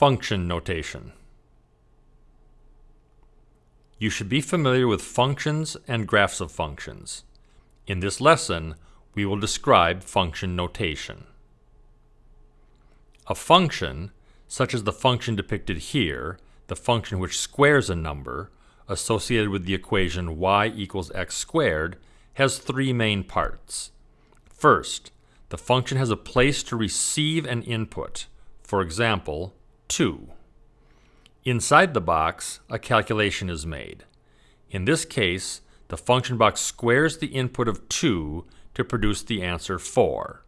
Function notation. You should be familiar with functions and graphs of functions. In this lesson, we will describe function notation. A function, such as the function depicted here, the function which squares a number, associated with the equation y equals x squared, has three main parts. First, the function has a place to receive an input, for example, 2. Inside the box, a calculation is made. In this case, the function box squares the input of 2 to produce the answer 4.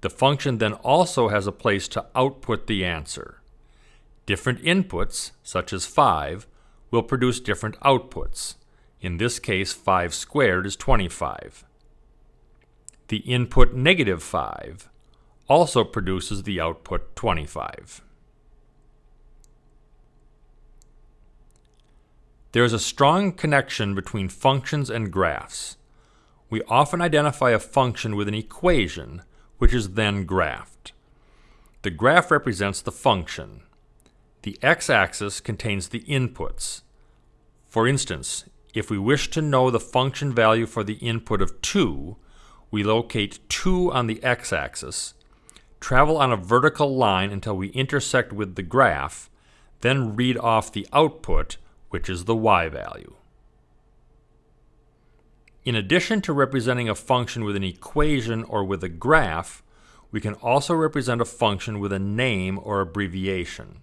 The function then also has a place to output the answer. Different inputs, such as 5, will produce different outputs. In this case, 5 squared is 25. The input negative 5 also produces the output 25. There is a strong connection between functions and graphs. We often identify a function with an equation, which is then graphed. The graph represents the function. The x-axis contains the inputs. For instance, if we wish to know the function value for the input of 2, we locate 2 on the x-axis, travel on a vertical line until we intersect with the graph, then read off the output which is the y value. In addition to representing a function with an equation or with a graph, we can also represent a function with a name or abbreviation.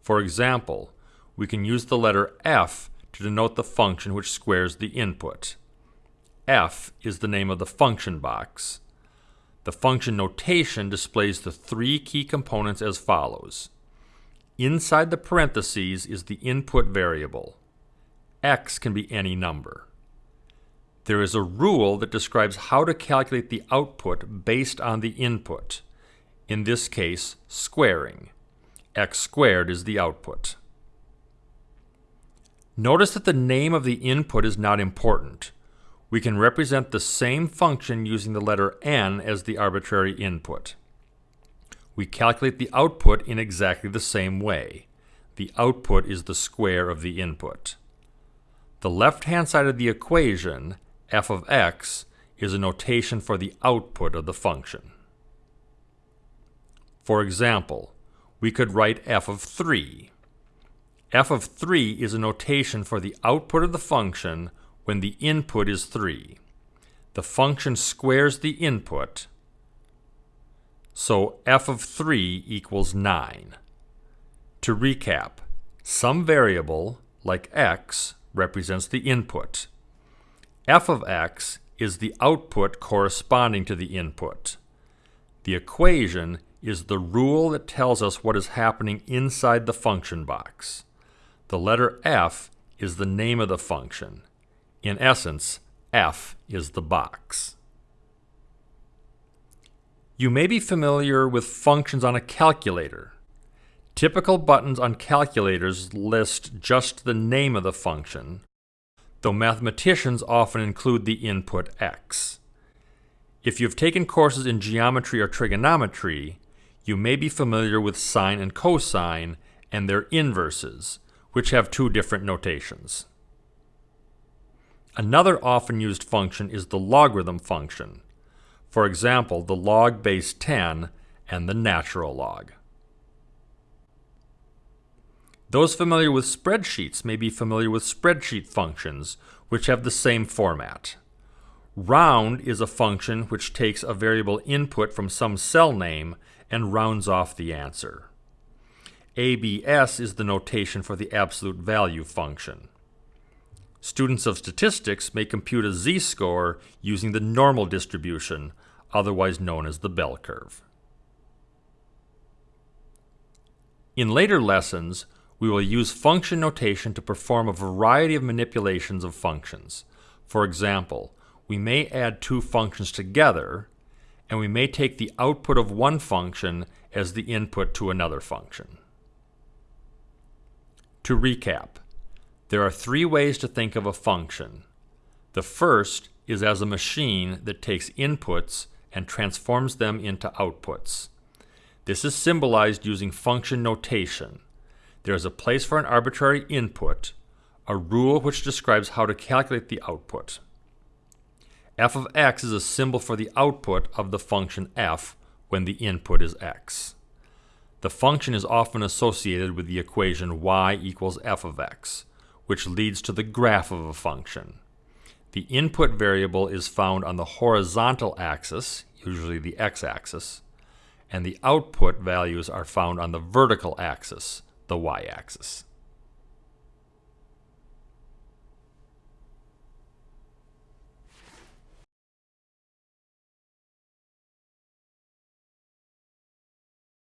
For example, we can use the letter f to denote the function which squares the input. f is the name of the function box. The function notation displays the three key components as follows. Inside the parentheses is the input variable. x can be any number. There is a rule that describes how to calculate the output based on the input. In this case, squaring. x squared is the output. Notice that the name of the input is not important. We can represent the same function using the letter n as the arbitrary input we calculate the output in exactly the same way. The output is the square of the input. The left-hand side of the equation, f of x, is a notation for the output of the function. For example, we could write f of 3. f of 3 is a notation for the output of the function when the input is 3. The function squares the input, so f of 3 equals 9. To recap, some variable, like x, represents the input. f of x is the output corresponding to the input. The equation is the rule that tells us what is happening inside the function box. The letter f is the name of the function. In essence, f is the box. You may be familiar with functions on a calculator. Typical buttons on calculators list just the name of the function, though mathematicians often include the input x. If you've taken courses in geometry or trigonometry, you may be familiar with sine and cosine and their inverses, which have two different notations. Another often used function is the logarithm function, for example, the log base 10 and the natural log. Those familiar with spreadsheets may be familiar with spreadsheet functions, which have the same format. Round is a function which takes a variable input from some cell name and rounds off the answer. ABS is the notation for the absolute value function. Students of statistics may compute a z-score using the normal distribution, otherwise known as the bell curve. In later lessons, we will use function notation to perform a variety of manipulations of functions. For example, we may add two functions together, and we may take the output of one function as the input to another function. To recap, there are three ways to think of a function. The first is as a machine that takes inputs and transforms them into outputs. This is symbolized using function notation. There is a place for an arbitrary input, a rule which describes how to calculate the output. f of x is a symbol for the output of the function f when the input is x. The function is often associated with the equation y equals f of x, which leads to the graph of a function. The input variable is found on the horizontal axis, usually the x-axis, and the output values are found on the vertical axis, the y-axis.